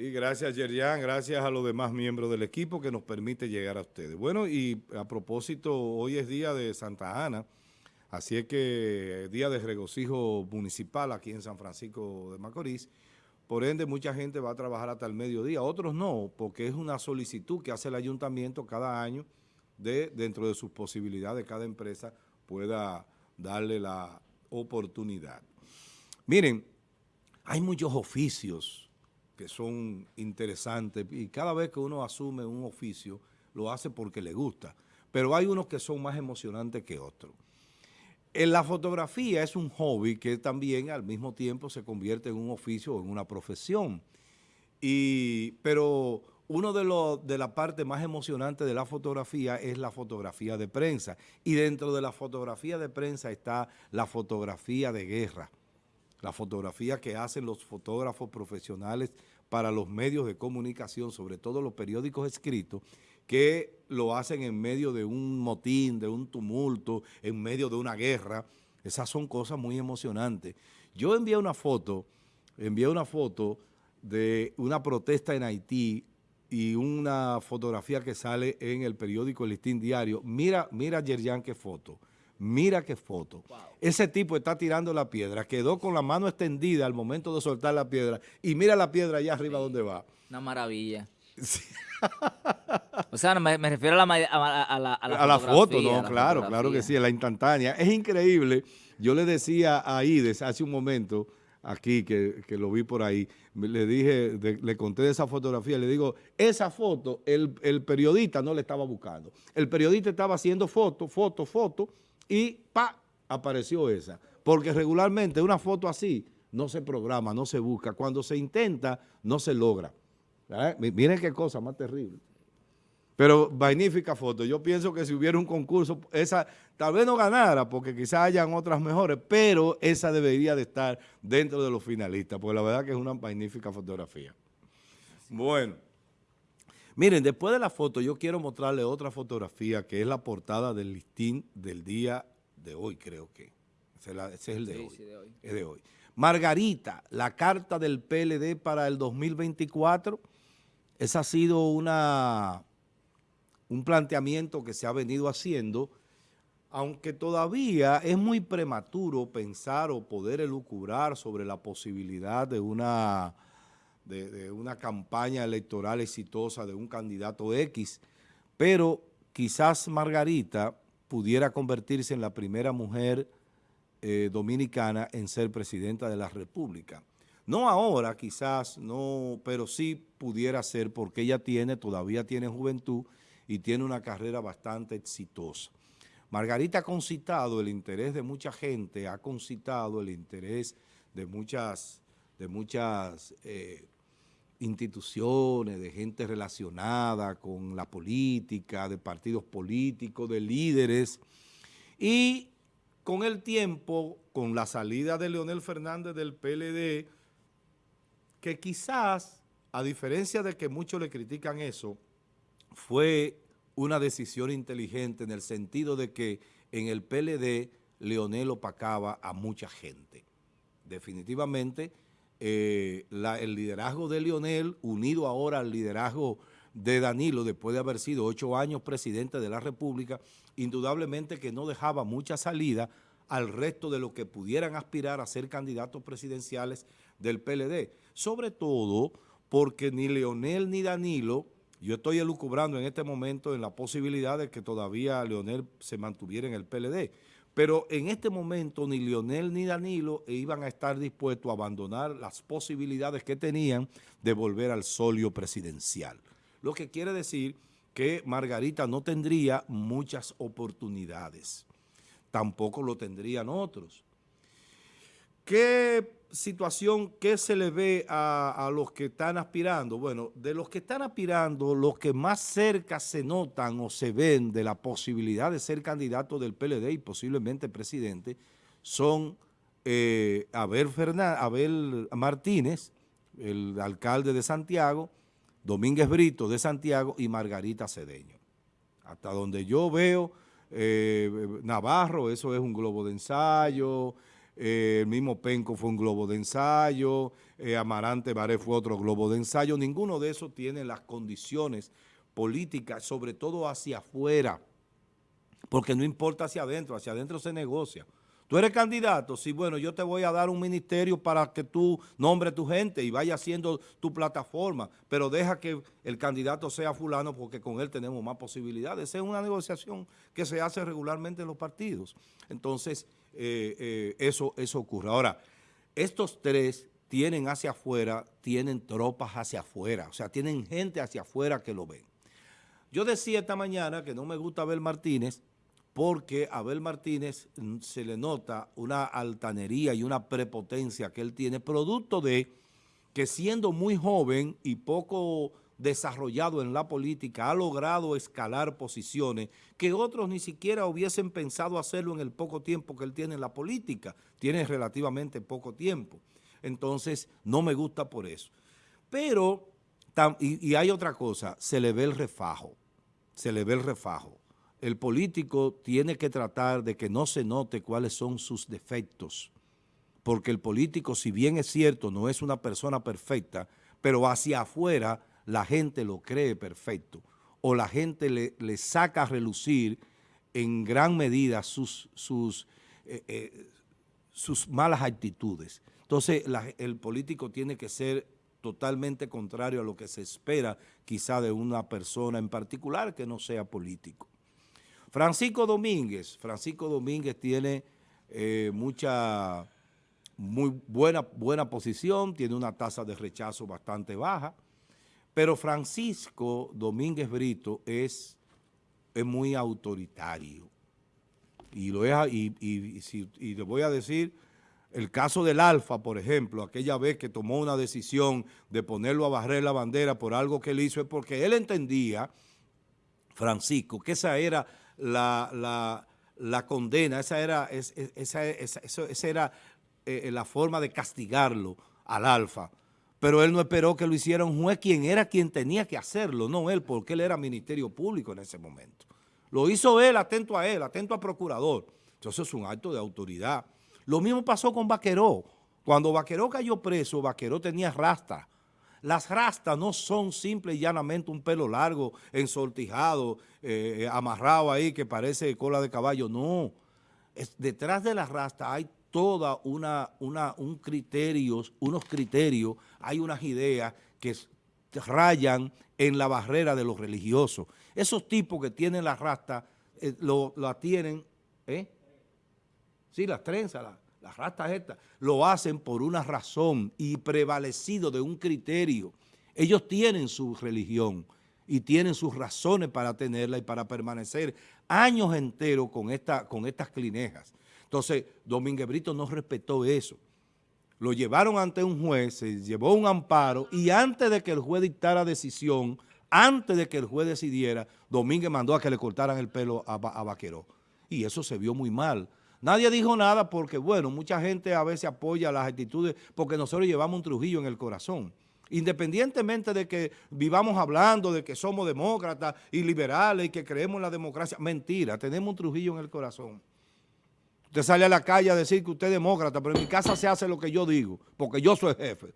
Y gracias, Yerian, gracias a los demás miembros del equipo que nos permite llegar a ustedes. Bueno, y a propósito, hoy es día de Santa Ana, así es que día de regocijo municipal aquí en San Francisco de Macorís. Por ende, mucha gente va a trabajar hasta el mediodía, otros no, porque es una solicitud que hace el ayuntamiento cada año de, dentro de sus posibilidades, cada empresa pueda darle la oportunidad. Miren, hay muchos oficios que son interesantes y cada vez que uno asume un oficio lo hace porque le gusta, pero hay unos que son más emocionantes que otros. En la fotografía es un hobby que también al mismo tiempo se convierte en un oficio o en una profesión. Y, pero uno de, los de la parte más emocionante de la fotografía es la fotografía de prensa. Y dentro de la fotografía de prensa está la fotografía de guerra la fotografía que hacen los fotógrafos profesionales para los medios de comunicación, sobre todo los periódicos escritos, que lo hacen en medio de un motín, de un tumulto, en medio de una guerra. Esas son cosas muy emocionantes. Yo envié una foto, envié una foto de una protesta en Haití y una fotografía que sale en el periódico El Listín Diario. Mira, mira Yerjan qué foto. Mira qué foto. Ese tipo está tirando la piedra, quedó con la mano extendida al momento de soltar la piedra y mira la piedra allá arriba donde va. Una maravilla. o sea, me, refiero a la, a, la, a la, foto, no, claro, claro que sí, a la instantánea. Es increíble. Yo le decía a Ides hace un momento, aquí, que, lo vi por ahí, le dije, le conté de esa fotografía, le digo, esa foto el, el periodista no le estaba buscando. El periodista estaba haciendo foto, foto, foto, y pa, apareció esa. Porque regularmente una foto así no se programa, no se busca. Cuando se intenta, no se logra. Miren qué cosa más terrible. Pero magnífica foto. Yo pienso que si hubiera un concurso, esa tal vez no ganara, porque quizás hayan otras mejores, pero esa debería de estar dentro de los finalistas, porque la verdad que es una magnífica fotografía. Bueno. Miren, después de la foto yo quiero mostrarle otra fotografía que es la portada del listín del día de hoy, creo que. Ese, es el de, hoy. de hoy. Es de hoy. Margarita, la carta del PLD para el 2024, esa ha sido una, un planteamiento que se ha venido haciendo, aunque todavía es muy prematuro pensar o poder elucubrar sobre la posibilidad de una de, una campaña electoral exitosa de un candidato X, pero quizás Margarita pudiera convertirse en la primera mujer eh, dominicana en ser presidenta de la República. No ahora, quizás, no, pero sí pudiera ser porque ella tiene, todavía tiene juventud y tiene una carrera bastante exitosa. Margarita ha concitado el interés de mucha gente, ha concitado el interés de muchas, de muchas eh, instituciones, de gente relacionada con la política, de partidos políticos, de líderes. Y con el tiempo, con la salida de Leonel Fernández del PLD, que quizás, a diferencia de que muchos le critican eso, fue una decisión inteligente en el sentido de que en el PLD Leonel opacaba a mucha gente. Definitivamente, eh, el liderazgo de Lionel, unido ahora al liderazgo de Danilo, después de haber sido ocho años presidente de la República, indudablemente que no dejaba mucha salida al resto de los que pudieran aspirar a ser candidatos presidenciales del PLD. Sobre todo porque ni Leonel ni Danilo, yo estoy elucubrando en este momento en la posibilidad de que todavía Leonel se mantuviera en el PLD, pero en este momento ni Lionel ni Danilo iban a estar dispuestos a abandonar las posibilidades que tenían de volver al solio presidencial. Lo que quiere decir que Margarita no tendría muchas oportunidades. Tampoco lo tendrían otros. ¿Qué situación, qué se le ve a, los que están aspirando? Bueno, de los que están aspirando, los que más cerca se notan o se ven de la posibilidad de ser candidato del PLD y posiblemente presidente son eh, Abel, Abel Martínez, el alcalde de Santiago, Domínguez Brito de Santiago y Margarita Cedeño. Hasta donde yo veo, eh, Navarro, eso es un globo de ensayo, eh, el mismo Penco fue un globo de ensayo, eh, Amarante Baré fue otro globo de ensayo, ninguno de esos tiene las condiciones políticas, sobre todo hacia afuera, porque no importa hacia adentro, hacia adentro se negocia. Tú eres candidato, sí, bueno, yo te voy a dar un ministerio para que tú nombres tu gente y vaya haciendo tu plataforma, pero deja que el candidato sea fulano porque con él tenemos más posibilidades. Esa es una negociación que se hace regularmente en los partidos. Entonces, eh, eh, eso, eso ocurre. Ahora, estos tres tienen hacia afuera, tienen tropas hacia afuera, o sea, tienen gente hacia afuera que lo ven. Yo decía esta mañana que no me gusta ver Martínez, porque a Abel Martínez mm, se le nota una altanería y una prepotencia que él tiene, producto de que siendo muy joven y poco desarrollado en la política, ha logrado escalar posiciones que otros ni siquiera hubiesen pensado hacerlo en el poco tiempo que él tiene en la política. Tiene relativamente poco tiempo. Entonces, no me gusta por eso. Pero, y, y hay otra cosa, se le ve el refajo, se le ve el refajo el político tiene que tratar de que no se note cuáles son sus defectos, porque el político, si bien es cierto, no es una persona perfecta, pero hacia afuera la gente lo cree perfecto, o la gente le, saca a relucir en gran medida sus, eh, eh, malas actitudes. Entonces el político tiene que ser totalmente contrario a lo que se espera quizá de una persona en particular que no sea político. Francisco Domínguez, Francisco Domínguez tiene eh, mucha, muy buena, buena posición, tiene una tasa de rechazo bastante baja, pero Francisco Domínguez Brito es, es muy autoritario. Y, lo y, y le voy a decir, el caso del Alfa, por ejemplo, aquella vez que tomó una decisión de ponerlo a barrer la bandera por algo que él hizo, es porque él entendía, Francisco, que esa era la, la, condena, esa era, esa, esa, era eh, la forma de castigarlo al alfa. Pero él no esperó que lo hiciera un juez, quien era quien tenía que hacerlo, no él, porque él era ministerio público en ese momento. Lo hizo él, atento a él, atento al procurador. Entonces es un acto de autoridad. Lo mismo pasó con Vaqueró. Cuando Vaqueró cayó preso, Vaqueró tenía rasta. Las rastas no son simple y llanamente un pelo largo, ensortijado, eh, amarrado ahí que parece cola de caballo. No, detrás de las rastas hay toda una, una, un criterios, unos criterios, hay unas ideas que rayan en la barrera de los religiosos. Esos tipos que tienen las rastas, eh, lo, la tienen, ¿eh? Sí, las trenzas, las las rastas estas, lo hacen por una razón y prevalecido de un criterio. Ellos tienen su religión y tienen sus razones para tenerla y para permanecer años enteros con, esta, con estas clinejas. Entonces, Domínguez Brito no respetó eso. Lo llevaron ante un juez, se llevó un amparo y antes de que el juez dictara decisión, antes de que el juez decidiera, Domínguez mandó a que le cortaran el pelo a, a Vaqueró. Y eso se vio muy mal Nadie dijo nada porque, bueno, mucha gente a veces apoya las actitudes porque nosotros llevamos un Trujillo en el corazón. Independientemente de que vivamos hablando de que somos demócratas y liberales y que creemos en la democracia, mentira, tenemos un Trujillo en el corazón. Usted sale a la calle a decir que usted es demócrata, pero en mi casa se hace lo que yo digo, porque yo soy jefe.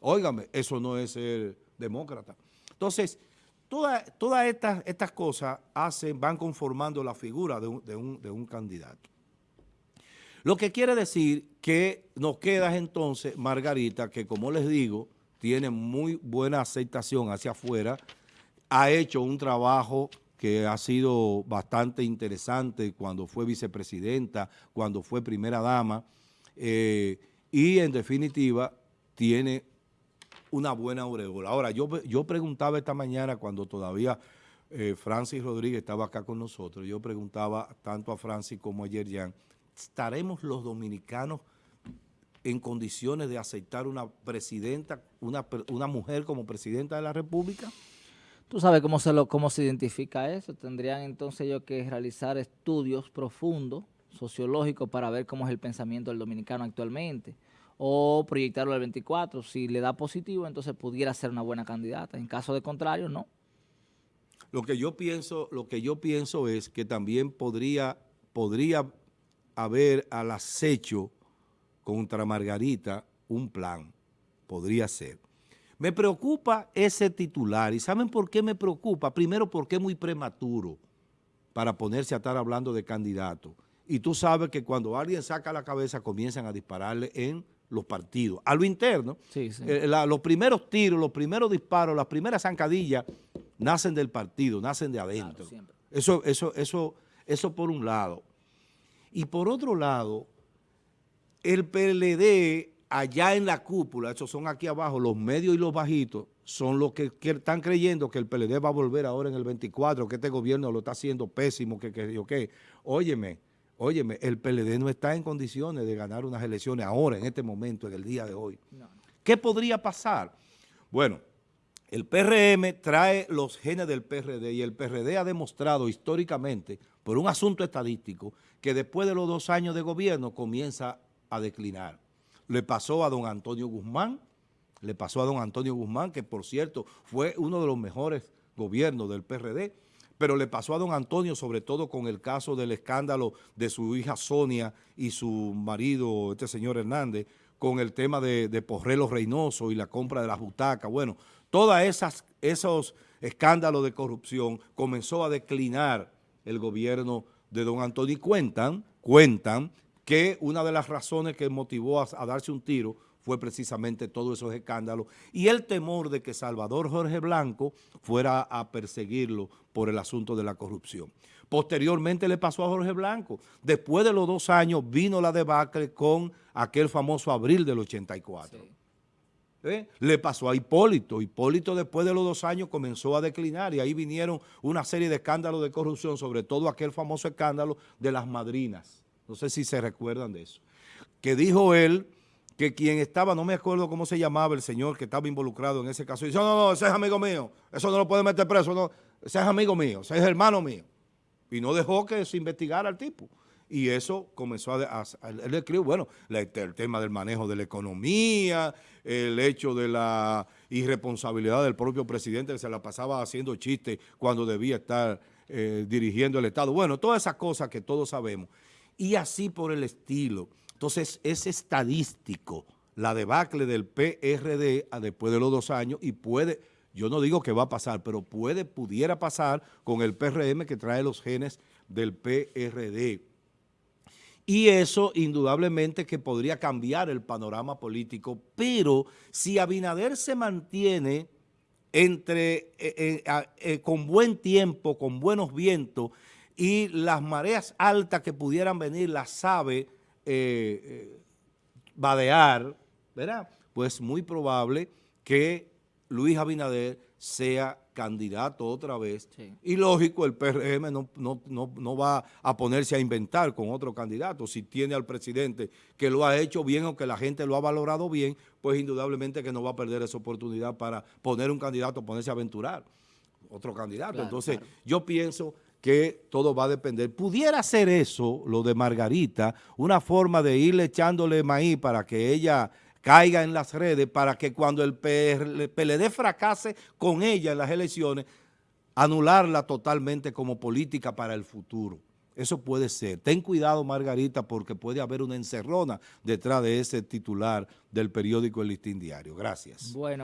Óigame, eso no es ser demócrata. Entonces, todas estas, estas cosas hacen, van conformando la figura de un candidato. Lo que quiere decir que nos queda entonces Margarita, que como les digo, tiene muy buena aceptación hacia afuera, ha hecho un trabajo que ha sido bastante interesante cuando fue vicepresidenta, cuando fue primera dama, eh, y en definitiva tiene una buena aureola. Ahora, yo, yo preguntaba esta mañana cuando todavía eh, Francis Rodríguez estaba acá con nosotros, yo preguntaba tanto a Francis como a Yerjan, ¿estaremos los dominicanos en condiciones de aceptar una presidenta, una, una mujer como presidenta de la República? ¿Tú sabes cómo se, lo, cómo se identifica eso? Tendrían entonces yo que realizar estudios profundos, sociológicos, para ver cómo es el pensamiento del dominicano actualmente o proyectarlo al 24. Si le da positivo, entonces pudiera ser una buena candidata. En caso de contrario, no. Lo que yo pienso, lo que yo pienso es que también podría, podría haber al acecho contra Margarita un plan, podría ser. Me preocupa ese titular, ¿y saben por qué me preocupa? Primero porque es muy prematuro para ponerse a estar hablando de candidato. Y tú sabes que cuando alguien saca la cabeza comienzan a dispararle en los partidos. A lo interno, eh, los primeros tiros, los primeros disparos, las primeras zancadillas nacen del partido, nacen de adentro. eso, eso, eso, eso por un lado. Y por otro lado, el PLD allá en la cúpula, esos son aquí abajo, los medios y los bajitos, son los que, están creyendo que el PLD va a volver ahora en el 24, que este gobierno lo está haciendo pésimo, que, que yo qué. Óyeme, óyeme, el PLD no está en condiciones de ganar unas elecciones ahora, en este momento, en el día de hoy. ¿Qué podría pasar? Bueno, el PRM trae los genes del PRD y el PRD ha demostrado históricamente, por un asunto estadístico, que después de los dos años de gobierno comienza a declinar. Le pasó a don Antonio Guzmán, le pasó a don Antonio Guzmán, que por cierto fue uno de los mejores gobiernos del PRD, pero le pasó a don Antonio sobre todo con el caso del escándalo de su hija Sonia y su marido, este señor Hernández, con el tema de, de Porrelo Reynoso y la compra de las butacas. Bueno, todos esos escándalos de corrupción comenzó a declinar el gobierno de don Antonio y cuentan, cuentan que una de las razones que motivó a, darse un tiro fue precisamente todos esos escándalos y el temor de que Salvador Jorge Blanco fuera a perseguirlo por el asunto de la corrupción. Posteriormente le pasó a Jorge Blanco. Después de los dos años vino la debacle con aquel famoso abril del 84. ¿Eh? Le pasó a Hipólito. Hipólito después de los dos años comenzó a declinar y ahí vinieron una serie de escándalos de corrupción, sobre todo aquel famoso escándalo de las madrinas no sé si se recuerdan de eso, que dijo él que quien estaba, no me acuerdo cómo se llamaba el señor que estaba involucrado en ese caso, dice, no, no, ese es amigo mío, eso no lo puede meter preso, no, ese es amigo mío, ese es hermano mío. Y no dejó que se investigara al tipo. Y eso comenzó a, él escribió, bueno, el tema del manejo de la economía, el hecho de la irresponsabilidad del propio presidente que se la pasaba haciendo chistes cuando debía estar eh, dirigiendo el Estado. Bueno, todas esas cosas que todos sabemos y así por el estilo. Entonces es estadístico la debacle del PRD después de los dos años y puede, yo no digo que va a pasar, pero puede, pudiera pasar con el PRM que trae los genes del PRD. Y eso indudablemente que podría cambiar el panorama político, pero si Abinader se mantiene entre, eh, eh, eh, con buen tiempo, con buenos vientos, y las mareas altas que pudieran venir las sabe eh, eh, vadear, ¿verdad? Pues muy probable que Luis Abinader sea candidato otra vez. Y lógico, el PRM no, no, va a ponerse a inventar con otro candidato. Si tiene al presidente que lo ha hecho bien o que la gente lo ha valorado bien, pues indudablemente que no va a perder esa oportunidad para poner un candidato, ponerse a aventurar otro candidato. Entonces, yo pienso que todo va a depender. Pudiera ser eso, lo de Margarita, una forma de irle echándole maíz para que ella caiga en las redes, para que cuando el PLD fracase con ella en las elecciones, anularla totalmente como política para el futuro. Eso puede ser. Ten cuidado, Margarita, porque puede haber una encerrona detrás de ese titular del periódico El Listín Diario. Gracias. Bueno.